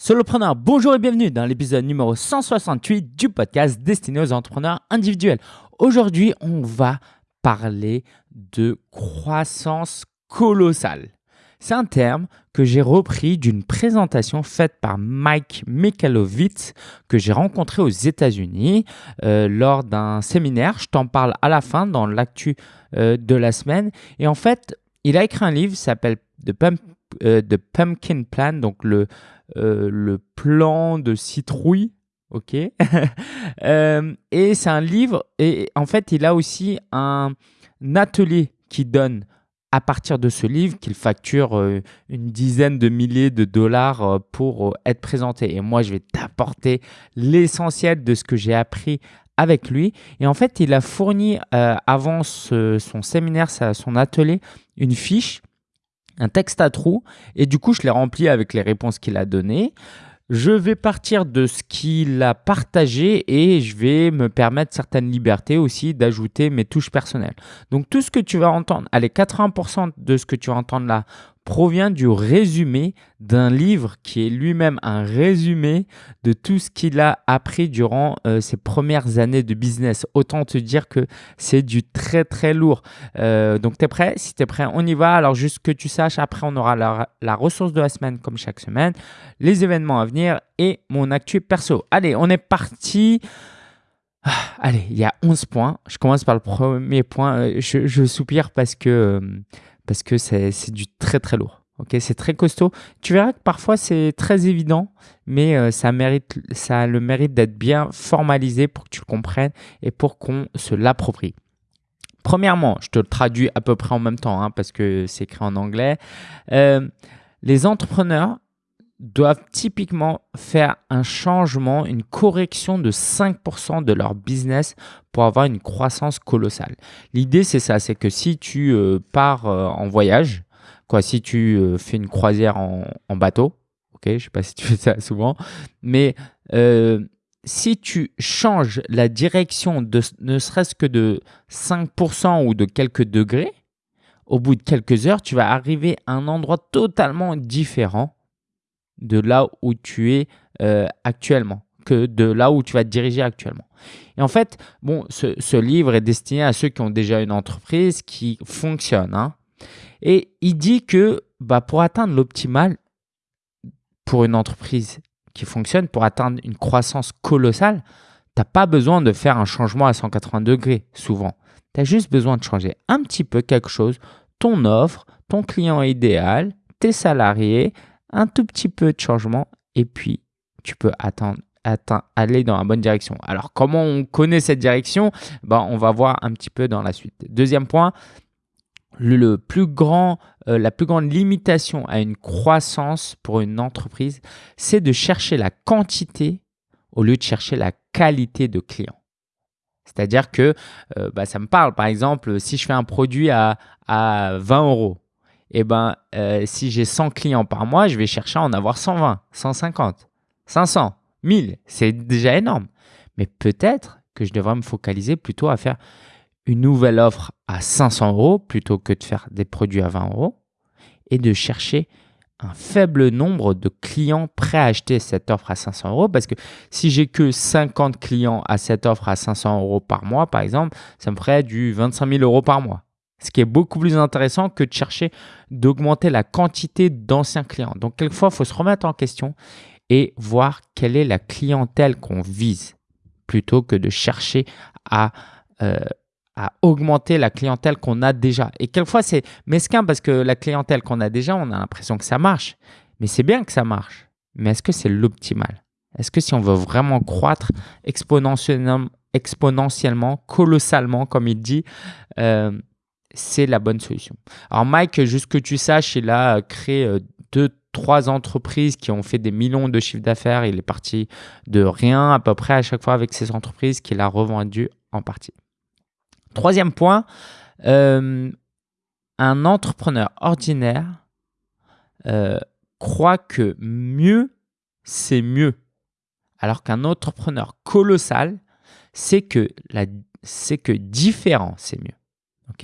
Solopreneur, bonjour et bienvenue dans l'épisode numéro 168 du podcast destiné aux entrepreneurs individuels. Aujourd'hui, on va parler de croissance colossale. C'est un terme que j'ai repris d'une présentation faite par Mike Mikalovitz que j'ai rencontré aux États-Unis euh, lors d'un séminaire. Je t'en parle à la fin dans l'actu euh, de la semaine. Et en fait, il a écrit un livre qui s'appelle The, euh, The Pumpkin Plan, donc le euh, le plan de citrouille. Ok? Euh, et c'est un livre. Et en fait, il a aussi un, atelier qui donne à partir de ce livre qu'il facture euh, une dizaine de milliers de dollars pour être présenté. Et moi, je vais t'apporter l'essentiel de ce que j'ai appris avec lui. Et en fait, il a fourni avant son séminaire, son atelier, une fiche un texte à trous et du coup je l'ai rempli avec les réponses qu'il a données. Je vais partir de ce qu'il a partagé et je vais me permettre certaines libertés aussi d'ajouter mes touches personnelles. Donc tout ce que tu vas entendre, allez 80% de ce que tu vas entendre là provient du résumé d'un livre qui est lui-même un résumé de tout ce qu'il a appris durant euh, ses premières années de business. Autant te dire que c'est du très très lourd. Euh, donc tu es prêt? Si tu es prêt, on y va. Alors juste que tu saches, après on aura la, ressource de la semaine comme chaque semaine, les événements à venir et mon actu perso. Allez, on est parti. Ah, allez, il y a 11 points. Je commence par le premier point. Euh, je soupire parce que parce que c'est du très très lourd. Ok, c'est très costaud. Tu verras que parfois c'est très évident, mais euh, ça, mérite, ça a le mérite d'être bien formalisé pour que tu le comprennes et pour qu'on se l'approprie. Premièrement, je te le traduis à peu près en même temps hein, parce que c'est écrit en anglais. Euh, les entrepreneurs doivent typiquement faire un changement, une correction de 5% de leur business pour avoir une croissance colossale. L'idée, c'est ça, c'est que si tu euh, pars euh, en voyage, quoi, si tu euh, fais une croisière en, bateau, ok, je ne sais pas si tu fais ça souvent, mais si tu changes la direction de ne serait-ce que de 5% ou de quelques degrés, au bout de quelques heures, tu vas arriver à un endroit totalement différent de là où tu es actuellement, de là où tu vas te diriger actuellement. Et en fait, bon, ce, livre est destiné à ceux qui ont déjà une entreprise qui fonctionne. Hein. Et il dit que bah, pour atteindre l'optimal pour une entreprise qui fonctionne, pour atteindre une croissance colossale, tu n'as pas besoin de faire un changement à 180 degrés souvent. Tu as juste besoin de changer un petit peu quelque chose, ton offre, ton client idéal, tes salariés, un tout petit peu de changement et puis tu peux aller dans la bonne direction. Alors, comment on connaît cette direction? Ben, On va voir un petit peu dans la suite. Deuxième point, le, plus grand, euh, la plus grande limitation à une croissance pour une entreprise, c'est de chercher la quantité au lieu de chercher la qualité de clients. C'est-à-dire que euh, bah, ça me parle, par exemple, si je fais un produit à, à 20 euros, eh ben, euh, si j'ai 100 clients par mois, je vais chercher à en avoir 120, 150, 500, 1000. C'est déjà énorme. Mais peut-être que je devrais me focaliser plutôt à faire une nouvelle offre à 500 euros plutôt que de faire des produits à 20 euros et de chercher un faible nombre de clients prêts à acheter cette offre à 500 euros parce que si j'ai que 50 clients à cette offre à 500 euros par mois, par exemple, ça me ferait du 25 000 euros par mois. Ce qui est beaucoup plus intéressant que de chercher d'augmenter la quantité d'anciens clients. Donc, quelquefois, il faut se remettre en question et voir quelle est la clientèle qu'on vise plutôt que de chercher à, euh, à augmenter la clientèle qu'on a déjà. Et quelquefois, c'est mesquin parce que la clientèle qu'on a déjà, on a l'impression que ça marche. Mais c'est bien que ça marche. Mais est-ce que c'est l'optimal? Est-ce que si on veut vraiment croître exponentiellement, exponentiellement colossalement, comme il dit, euh, c'est la bonne solution. Alors Mike, juste que tu saches, il a créé euh, deux, trois entreprises qui ont fait des millions de chiffres d'affaires. Il est parti de rien à peu près à chaque fois avec ces entreprises qu'il a revendues en partie. Troisième point, euh, un entrepreneur ordinaire euh, croit que mieux, c'est mieux. Alors qu'un entrepreneur colossal, c'est que, que différent, c'est mieux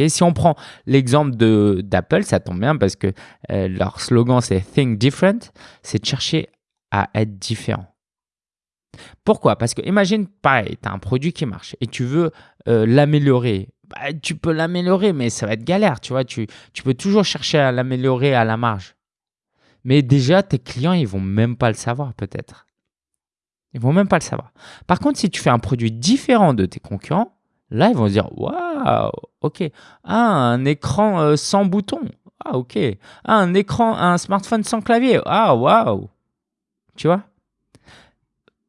si on prend l'exemple d'Apple, ça tombe bien parce que euh, leur slogan c'est Think Different, c'est de chercher à être différent. Pourquoi? Parce que imagine, pareil, tu as un produit qui marche et tu veux euh, l'améliorer. Bah, tu peux l'améliorer, mais ça va être galère, tu vois. Tu, tu peux toujours chercher à l'améliorer à la marge. Mais déjà, tes clients, ils vont même pas le savoir peut-être. Ils vont même pas le savoir. Par contre, si tu fais un produit différent de tes concurrents, là, ils vont se dire Waouh, ok. Ah, un écran euh, sans bouton. Ah, ok. Ah, un écran, un smartphone sans clavier. Ah, waouh. Tu vois?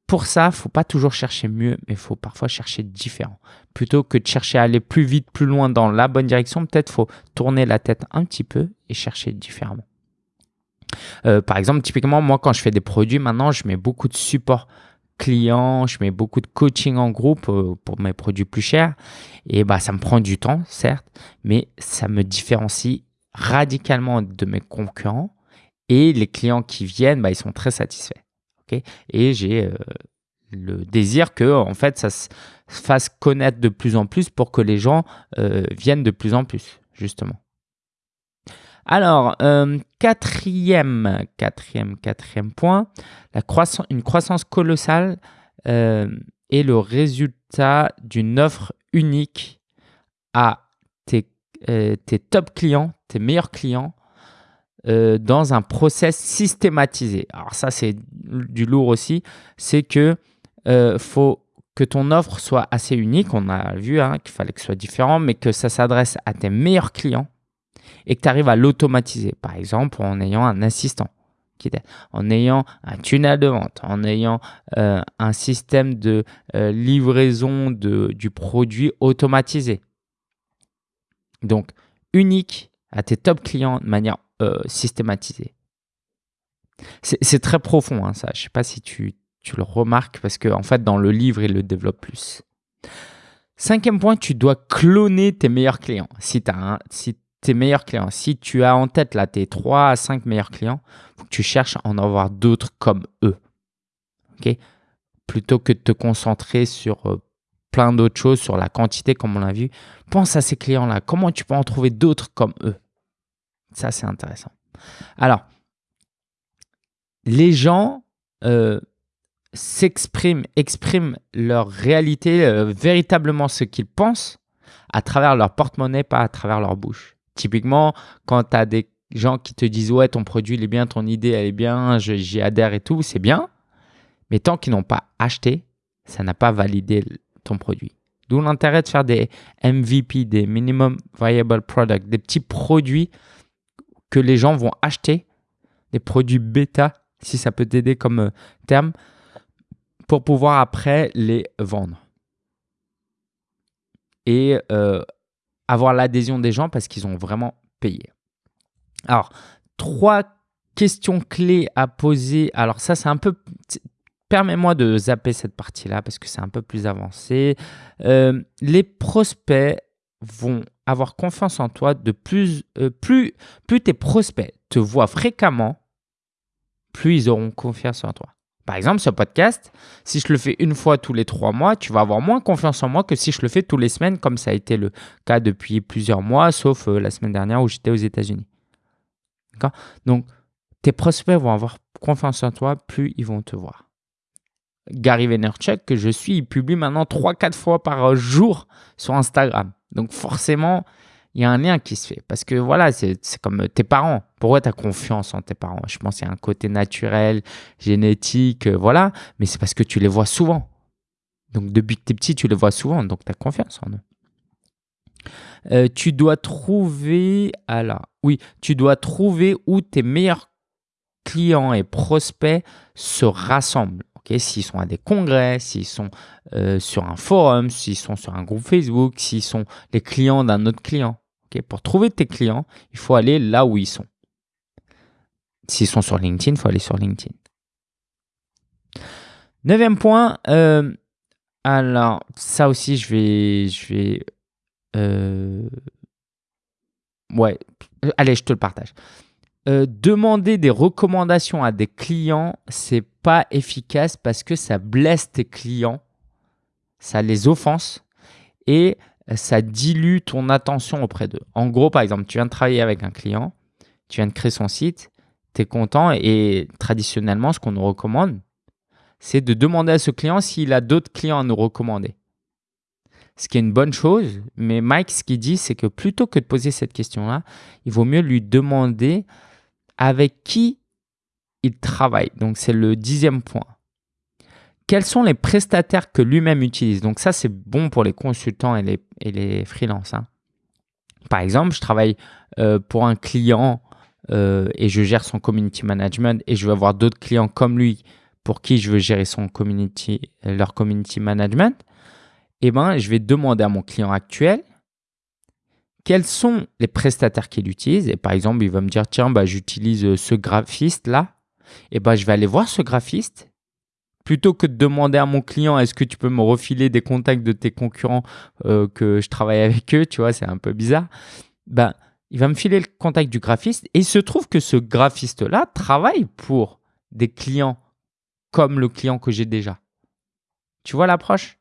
Pour ça, faut pas toujours chercher mieux, mais il faut parfois chercher différent. Plutôt que de chercher à aller plus vite, plus loin dans la bonne direction, peut-être faut tourner la tête un petit peu et chercher différemment. Euh, par exemple, typiquement, moi, quand je fais des produits, maintenant, je mets beaucoup de support client, je mets beaucoup de coaching en groupe euh, pour mes produits plus chers. Et bah, ça me prend du temps, certes, mais ça me différencie radicalement de mes concurrents. Et les clients qui viennent, bah, ils sont très satisfaits. et j'ai euh, le désir que en fait, ça se fasse connaître de plus en plus pour que les gens viennent de plus en plus, justement. Alors, euh, quatrième, point, une croissance colossale euh, est le résultat d'une offre unique à tes, euh, top clients, tes meilleurs clients, dans un process systématisé. Alors ça, c'est du lourd aussi. C'est que faut que ton offre soit assez unique. On a vu hein, qu'il fallait que ce soit différent, mais que ça s'adresse à tes meilleurs clients et que tu arrives à l'automatiser, par exemple en ayant un assistant, en ayant un tunnel de vente, en ayant euh, un système de euh, livraison de, du produit automatisé. Donc, unique à tes top clients de manière euh, systématisée. C'est très profond, hein, ça. Je ne sais pas si tu, le remarques parce qu'en en fait, dans le livre, il le développe plus. Cinquième point, tu dois cloner tes meilleurs clients. Si tu tes meilleurs clients. Si tu as en tête là tes 3 à 5 meilleurs clients, faut que tu cherches à en avoir d'autres comme eux. ok? Plutôt que de te concentrer sur euh, plein d'autres choses, sur la quantité comme on l'a vu, pense à ces clients-là. Comment tu peux en trouver d'autres comme eux? Ça, c'est intéressant. Alors, les gens euh, s'expriment, expriment leur réalité, euh, véritablement ce qu'ils pensent à travers leur porte-monnaie, pas à travers leur bouche. Typiquement, quand tu as des gens qui te disent ouais ton produit il est bien, ton idée elle est bien, j'y adhère et tout, c'est bien. Mais tant qu'ils n'ont pas acheté, ça n'a pas validé ton produit. D'où l'intérêt de faire des MVP, des Minimum Viable Product, des petits produits que les gens vont acheter, des produits bêta, si ça peut t'aider comme euh, terme, pour pouvoir après les vendre. Et euh, avoir l'adhésion des gens parce qu'ils ont vraiment payé. Alors, trois questions clés à poser. Alors ça, c'est un peu... Permets-moi de zapper cette partie-là parce que c'est un peu plus avancé. Euh, les prospects vont avoir confiance en toi de plus, euh, plus, plus tes prospects te voient fréquemment, plus ils auront confiance en toi. Par exemple, ce podcast, si je le fais une fois tous les trois mois, tu vas avoir moins confiance en moi que si je le fais tous les semaines, comme ça a été le cas depuis plusieurs mois, sauf euh, la semaine dernière où j'étais aux États-Unis. Donc, tes prospects vont avoir confiance en toi, plus ils vont te voir. Gary Vaynerchuk, que je suis, il publie maintenant 3-4 fois par jour sur Instagram. Donc forcément, il y a un lien qui se fait. Parce que voilà, c'est comme tes parents. Pourquoi tu as confiance en tes parents? Je pense qu'il y a un côté naturel, génétique, euh, voilà. Mais c'est parce que tu les vois souvent. Donc depuis que tu es petit, tu les vois souvent. Donc tu as confiance en eux. Euh, tu dois trouver, alors, oui, tu dois trouver où tes meilleurs clients et prospects se rassemblent. S'ils sont à des congrès, s'ils sont euh, sur un forum, s'ils sont sur un groupe Facebook, s'ils sont les clients d'un autre client. Pour trouver tes clients, il faut aller là où ils sont. S'ils sont sur LinkedIn, il faut aller sur LinkedIn. Neuvième point, euh, alors ça aussi, je vais, je vais, euh, ouais, allez, je te le partage. Euh, demander des recommandations à des clients, c'est pas efficace parce que ça blesse tes clients, ça les offense et ça dilue ton attention auprès d'eux. En gros, par exemple, tu viens de travailler avec un client, tu viens de créer son site tu es content et traditionnellement, ce qu'on nous recommande, c'est de demander à ce client s'il a d'autres clients à nous recommander. Ce qui est une bonne chose, mais Mike, ce qu'il dit, c'est que plutôt que de poser cette question-là, il vaut mieux lui demander avec qui il travaille. Donc, c'est le dixième point. Quels sont les prestataires que lui-même utilise? Donc, ça, c'est bon pour les consultants et les, et les freelances. Hein. Par exemple, je travaille euh, pour un client euh, et je gère son community management et je veux avoir d'autres clients comme lui pour qui je veux gérer community, leur community management. Eh ben, je vais demander à mon client actuel quels sont les prestataires qu'il utilise? Et par exemple, il va me dire, tiens, bah, j'utilise ce graphiste-là. Et ben, je vais aller voir ce graphiste. Plutôt que de demander à mon client, est-ce que tu peux me refiler des contacts de tes concurrents euh, que je travaille avec eux, tu vois, c'est un peu bizarre. Ben, il va me filer le contact du graphiste. Et il se trouve que ce graphiste-là travaille pour des clients comme le client que j'ai déjà. Tu vois l'approche?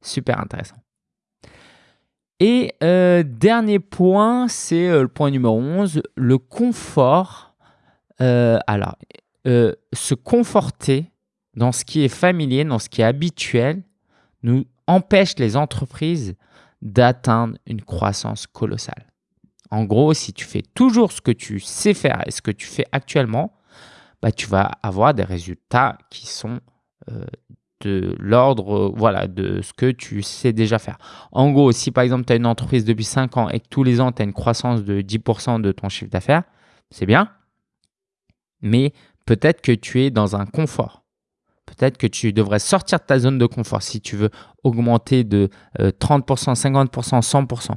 Super intéressant. Et euh, dernier point, c'est euh, le point numéro 11, le confort. Alors, se conforter dans ce qui est familier, dans ce qui est habituel, nous empêche les entreprises d'atteindre une croissance colossale. En gros, si tu fais toujours ce que tu sais faire et ce que tu fais actuellement, bah, tu vas avoir des résultats qui sont de l'ordre voilà, de ce que tu sais déjà faire. En gros, si par exemple tu as une entreprise depuis 5 ans et que tous les ans tu as une croissance de 10% de ton chiffre d'affaires, c'est bien. Mais peut-être que tu es dans un confort. Peut-être que tu devrais sortir de ta zone de confort si tu veux augmenter de 30%, 50%, 100%.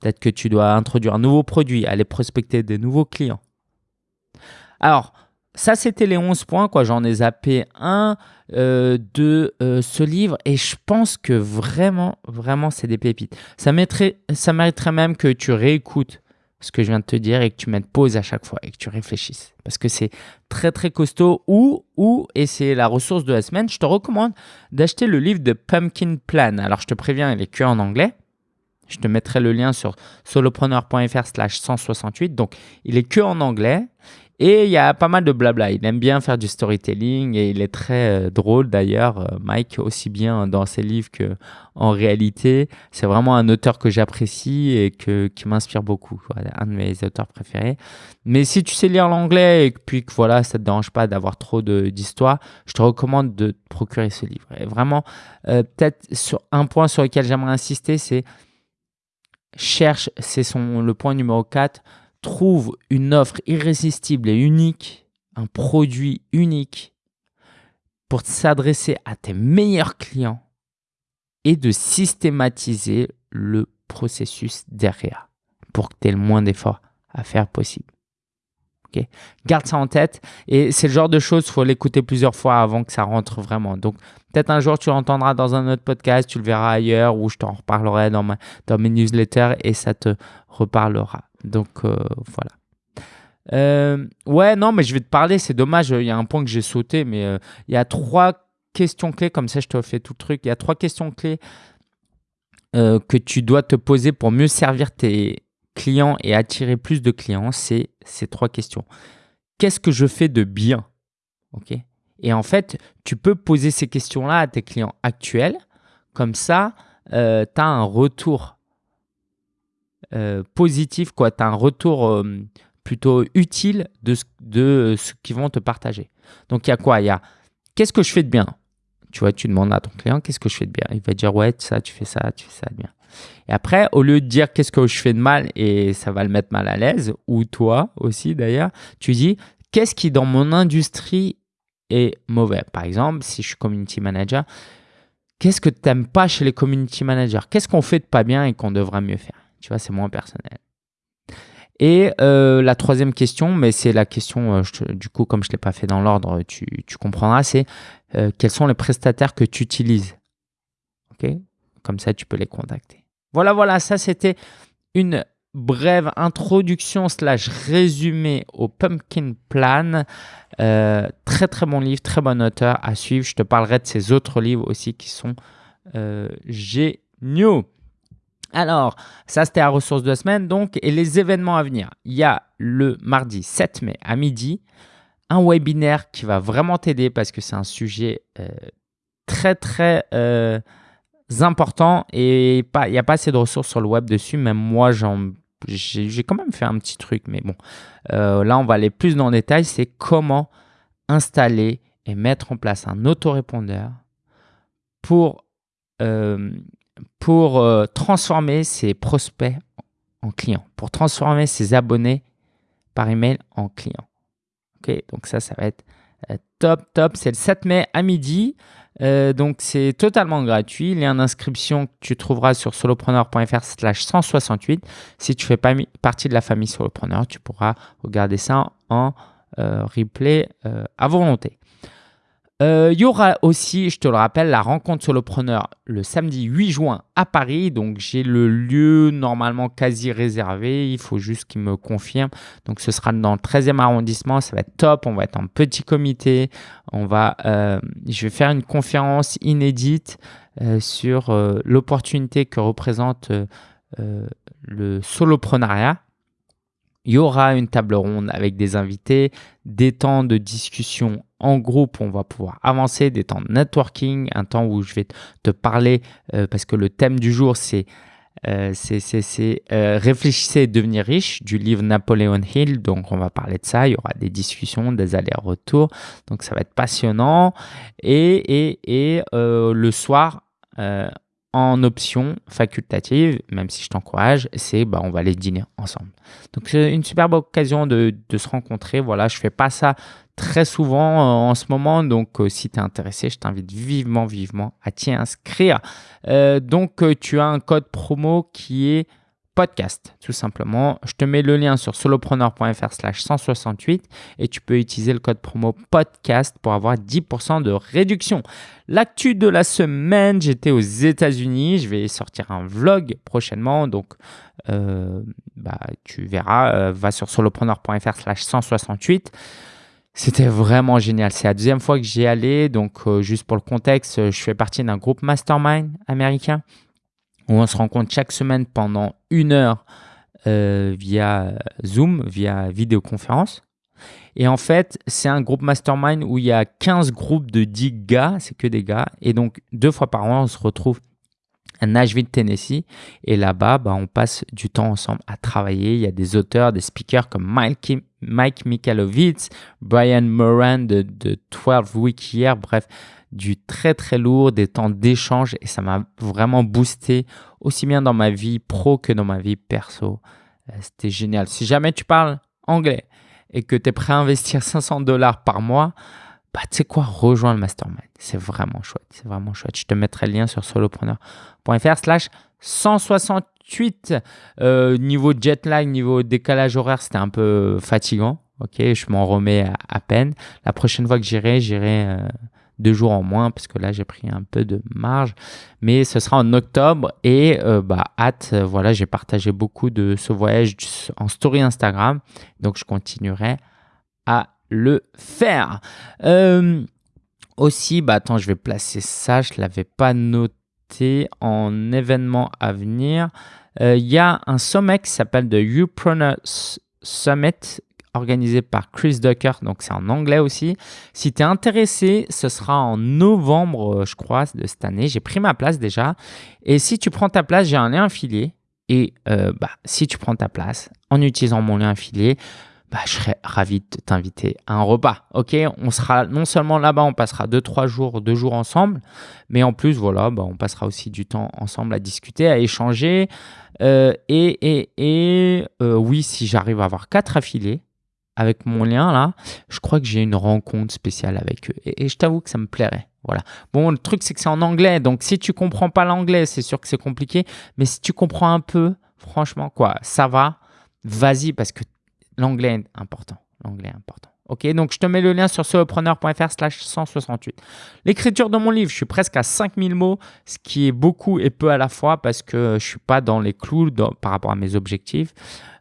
Peut-être que tu dois introduire un nouveau produit, aller prospecter des nouveaux clients. Alors, ça, c'était les 11 points. J'en ai zappé un euh, de euh, ce livre et je pense que vraiment, vraiment, c'est des pépites. Ça mériterait même que tu réécoutes ce que je viens de te dire et que tu mettes pause à chaque fois et que tu réfléchisses. Parce que c'est très, très costaud. Ou, ou, et c'est la ressource de la semaine, je te recommande d'acheter le livre de Pumpkin Plan. Alors, je te préviens, il est que en anglais. Je te mettrai le lien sur solopreneur.fr slash 168. Donc, il est que en anglais. Et il y a pas mal de blabla. Il aime bien faire du storytelling et il est très euh, drôle d'ailleurs. Euh, Mike, aussi bien dans ses livres qu'en réalité. C'est vraiment un auteur que j'apprécie et que, qui m'inspire beaucoup. un de mes auteurs préférés. Mais si tu sais lire l'anglais et puis que voilà, ça te dérange pas d'avoir trop d'histoire, je te recommande de te procurer ce livre. Et vraiment, euh, peut-être sur un point sur lequel j'aimerais insister, c'est cherche, c'est le point numéro 4 trouve une offre irrésistible et unique, un produit unique pour s'adresser à tes meilleurs clients et de systématiser le processus derrière pour que tu aies le moins d'efforts à faire possible. Garde ça en tête et c'est le genre de choses, il faut l'écouter plusieurs fois avant que ça rentre vraiment. Donc peut-être un jour tu l'entendras dans un autre podcast, tu le verras ailleurs ou je t'en reparlerai dans, ma, dans mes newsletters et ça te reparlera. Donc euh, voilà. Euh, ouais, non, mais je vais te parler, c'est dommage, il y a un point que j'ai sauté, mais euh, il y a trois questions clés, comme ça je te fais tout le truc, il y a trois questions clés que tu dois te poser pour mieux servir tes clients et attirer plus de clients, c'est ces trois questions. Qu'est-ce que je fais de bien ok? Et en fait, tu peux poser ces questions-là à tes clients actuels, comme ça, tu as un retour euh, positif. Tu as un retour euh, plutôt utile de ce, de qu'ils vont te partager. Donc, il y a quoi? Il y a qu'est-ce que je fais de bien? Tu vois, tu demandes à ton client qu'est-ce que je fais de bien? Il va dire ouais, ça, tu fais ça, tu fais ça de bien. Et après, au lieu de dire qu'est-ce que je fais de mal et ça va le mettre mal à l'aise, ou toi aussi d'ailleurs, tu dis qu'est-ce qui dans mon industrie est mauvais? Par exemple, si je suis community manager, qu'est-ce que tu n'aimes pas chez les community managers? Qu'est-ce qu'on fait de pas bien et qu'on devrait mieux faire? Tu vois, c'est moins personnel. Et euh, la troisième question, mais c'est la question, euh, du coup, comme je ne l'ai pas fait dans l'ordre, tu, comprendras, c'est euh, quels sont les prestataires que tu utilises? OK? Comme ça, tu peux les contacter. Voilà, voilà, ça c'était une brève introduction slash résumé au Pumpkin Plan. très très bon livre, très bon auteur à suivre. Je te parlerai de ses autres livres aussi qui sont géniaux. Alors, ça c'était la ressource de la semaine. Donc, et les événements à venir. Il y a le mardi 7 mai à midi, un webinaire qui va vraiment t'aider parce que c'est un sujet euh, très très euh, important et il n'y a pas assez de ressources sur le web dessus. Même moi, j'ai quand même fait un petit truc, mais bon. Euh, là, on va aller plus dans le détail. C'est comment installer et mettre en place un autorépondeur pour, pour transformer ses prospects en clients, pour transformer ses abonnés par email en clients. Ok, donc ça, ça va être euh, top, top. C'est le 7 mai à midi. Euh, donc c'est totalement gratuit. Lien d'inscription que tu trouveras sur solopreneur.fr slash 168. Si tu fais pas partie de la famille solopreneur, tu pourras regarder ça en euh, replay à volonté. Euh, il y aura aussi, je te le rappelle, la rencontre solopreneur le samedi 8 juin à Paris. Donc, j'ai le lieu normalement quasi réservé. Il faut juste qu'il me confirme. Donc, ce sera dans le 13e arrondissement. Ça va être top. On va être en petit comité. On va, euh, je vais faire une conférence inédite euh, sur l'opportunité que représente le soloprenariat. Il y aura une table ronde avec des invités, des temps de discussion en groupe, on va pouvoir avancer, des temps de networking, un temps où je vais te parler, euh, parce que le thème du jour, c'est euh, euh, Réfléchissez et devenir riche du livre Napoléon Hill. Donc, on va parler de ça. Il y aura des discussions, des allers-retours. Donc, ça va être passionnant. Et, et, et le soir, en option facultative, même si je t'encourage, c'est bah, on va aller dîner ensemble. Donc c'est une superbe occasion de, de, se rencontrer. Voilà, je fais pas ça très souvent euh, en ce moment, donc euh, si tu es intéressé, je t'invite vivement, vivement à t'y inscrire. Euh, donc tu as un code promo qui est podcast, tout simplement. Je te mets le lien sur solopreneur.fr slash 168 et tu peux utiliser le code promo podcast pour avoir 10% de réduction. L'actu de la semaine, j'étais aux États-Unis. Je vais sortir un vlog prochainement. Donc, euh, bah, tu verras, euh, va sur solopreneur.fr slash 168. C'était vraiment génial. C'est la deuxième fois que j'y allais. Donc, euh, juste pour le contexte, je fais partie d'un groupe mastermind américain où on se rencontre chaque semaine pendant une heure euh, via Zoom, via vidéoconférence. Et en fait, c'est un groupe mastermind où il y a 15 groupes de 10 gars, c'est que des gars. Et donc, deux fois par an, on se retrouve à Nashville, Tennessee. Et là-bas, bah, on passe du temps ensemble à travailler. Il y a des auteurs, des speakers comme Mike, Mike Brian Moran de, de 12 Week Here. Bref, du très très lourd, des temps d'échange et ça m'a vraiment boosté aussi bien dans ma vie pro que dans ma vie perso. Euh, c'était génial. Si jamais tu parles anglais et que tu es prêt à investir 500 dollars par mois, bah, tu sais quoi, rejoins le mastermind. C'est vraiment chouette. C'est vraiment chouette. Je te mettrai le lien sur solopreneur.fr slash 168. Euh, niveau jet lag, niveau décalage horaire, c'était un peu fatigant. Ok, je m'en remets à, peine. La prochaine fois que j'irai, j'irai euh, deux jours en moins parce que là j'ai pris un peu de marge. Mais ce sera en octobre et euh, bah hâte euh, voilà j'ai partagé beaucoup de ce voyage en story Instagram. Donc je continuerai à le faire. Euh, aussi bah attends je vais placer ça. Je l'avais pas noté en événement à venir. Il y a un sommet qui s'appelle The Upreneur Summit organisé par Chris Ducker, donc c'est en anglais aussi. Si tu es intéressé, ce sera en novembre, euh, je crois, de cette année. J'ai pris ma place déjà. Et si tu prends ta place, j'ai un lien affilié. Et euh, bah, si tu prends ta place en utilisant mon lien affilié, bah, je serais ravi de t'inviter à un repas. Ok, on sera non seulement là-bas, on passera deux trois jours, deux jours ensemble, mais en plus voilà, bah, on passera aussi du temps ensemble à discuter, à échanger. Euh, et et, et oui, si j'arrive à avoir quatre affiliés, avec mon lien là, je crois que j'ai une rencontre spéciale avec eux. Et, je t'avoue que ça me plairait. Voilà. Bon, le truc, c'est que c'est en anglais. Donc, si tu comprends pas l'anglais, c'est sûr que c'est compliqué. Mais si tu comprends un peu, franchement, quoi, ça va. Vas-y, parce que l'anglais est important. L'anglais est important. Ok, donc je te mets le lien sur solopreneur.fr slash 168. L'écriture de mon livre, je suis presque à 5000 mots, ce qui est beaucoup et peu à la fois parce que je suis pas dans les clous par rapport à mes objectifs.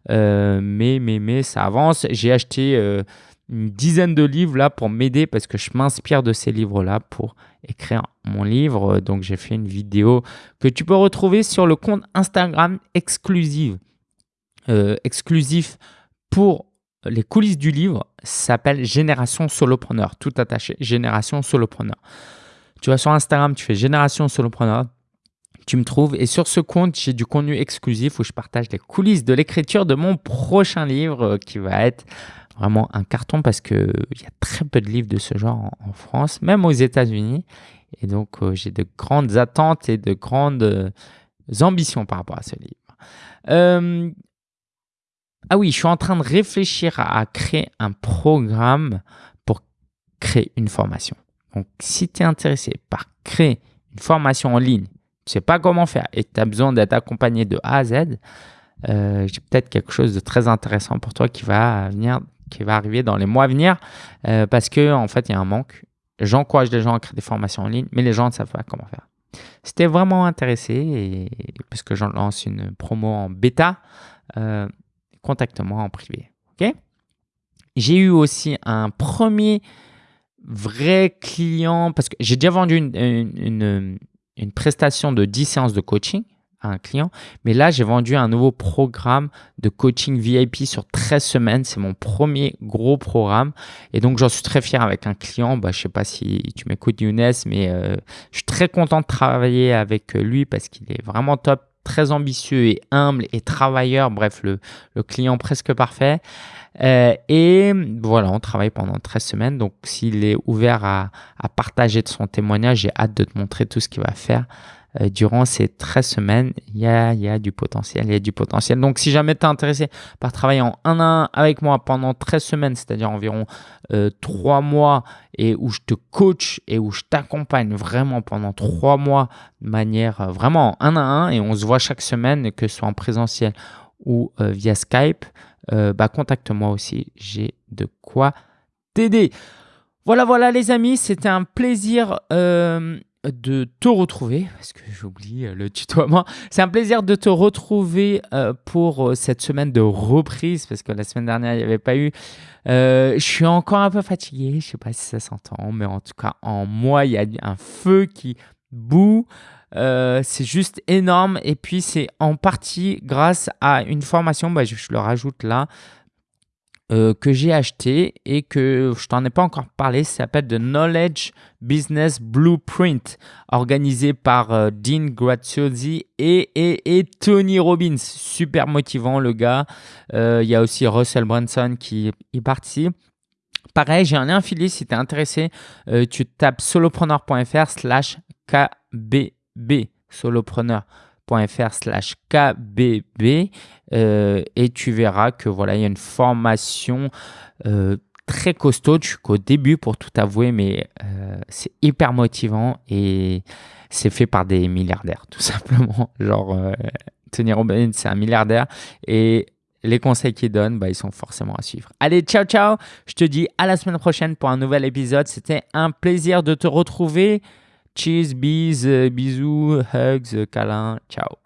Euh, mais, mais, mais ça avance. J'ai acheté euh, une dizaine de livres là pour m'aider parce que je m'inspire de ces livres-là pour écrire mon livre. Donc j'ai fait une vidéo que tu peux retrouver sur le compte Instagram exclusif, euh, exclusif pour les coulisses du livre. s'appelle Génération Solopreneur, tout attaché, Génération Solopreneur. Tu vas sur Instagram, tu fais Génération Solopreneur tu me trouves. Et sur ce compte, j'ai du contenu exclusif où je partage les coulisses de l'écriture de mon prochain livre euh, qui va être vraiment un carton parce qu'il y a très peu de livres de ce genre en, France, même aux États-Unis. Et donc, euh, j'ai de grandes attentes et de grandes euh, ambitions par rapport à ce livre. ah oui, je suis en train de réfléchir à, créer un programme pour créer une formation. Donc, si tu es intéressé par créer une formation en ligne, tu sais pas comment faire et tu as besoin d'être accompagné de A à Z, euh, j'ai peut-être quelque chose de très intéressant pour toi qui va venir, qui va arriver dans les mois à venir euh, parce que en fait, il y a un manque. J'encourage les gens à créer des formations en ligne, mais les gens ne savent pas comment faire. Si tu es vraiment intéressé, et, parce que j'en lance une promo en bêta, euh, contacte-moi en privé. J'ai eu aussi un premier vrai client, parce que j'ai déjà vendu une prestation de 10 séances de coaching à un client. Mais là, j'ai vendu un nouveau programme de coaching VIP sur 13 semaines. C'est mon premier gros programme. Et donc, j'en suis très fier avec un client. Bah, je ne sais pas si tu m'écoutes, Younes, mais euh, je suis très content de travailler avec lui parce qu'il est vraiment top, très ambitieux et humble et travailleur. Bref, le, le client presque parfait. Euh, et voilà, on travaille pendant 13 semaines. Donc, s'il est ouvert à, à, partager de son témoignage, j'ai hâte de te montrer tout ce qu'il va faire. Euh, durant ces 13 semaines, il y a, du potentiel, il y a du potentiel. Donc, si jamais tu es intéressé par travailler en 1 à 1 avec moi pendant 13 semaines, c'est-à-dire environ euh, 3 mois, et où je te coach et où je t'accompagne vraiment pendant 3 mois de manière euh, vraiment en 1 à 1, et on se voit chaque semaine, que ce soit en présentiel ou euh, via Skype, euh, bah, contacte-moi aussi. J'ai de quoi t'aider. Voilà, voilà les amis, c'était un plaisir euh, de te retrouver, parce que j'oublie le tutoiement. C'est un plaisir de te retrouver pour cette semaine de reprise, parce que la semaine dernière, il n'y avait pas eu. je suis encore un peu fatigué, je ne sais pas si ça s'entend, mais en tout cas, en moi, il y a un feu qui boue. Euh, c'est juste énorme. Et puis, c'est en partie grâce à une formation, bah, je, le rajoute là, euh, que j'ai acheté et que je t'en ai pas encore parlé. Ça s'appelle The Knowledge Business Blueprint, organisé par euh, Dean Graziosi et, Tony Robbins. Super motivant, le gars. Il y a aussi Russell Brunson qui y participe. Pareil, j'ai un lien affilié si tu es intéressé. tu tapes solopreneur.fr slash KB solopreneur.fr slash kbb euh, et tu verras que voilà il y a une formation euh, très costaud je suis qu'au début pour tout avouer mais euh, c'est hyper motivant et c'est fait par des milliardaires tout simplement genre Tony Robbins c'est un milliardaire et les conseils qu'il donne, bah, ils sont forcément à suivre. Allez, ciao, ciao. Je te dis à la semaine prochaine pour un nouvel épisode. C'était un plaisir de te retrouver. Cheers, bis, bisous, hugs, câlins. Ciao.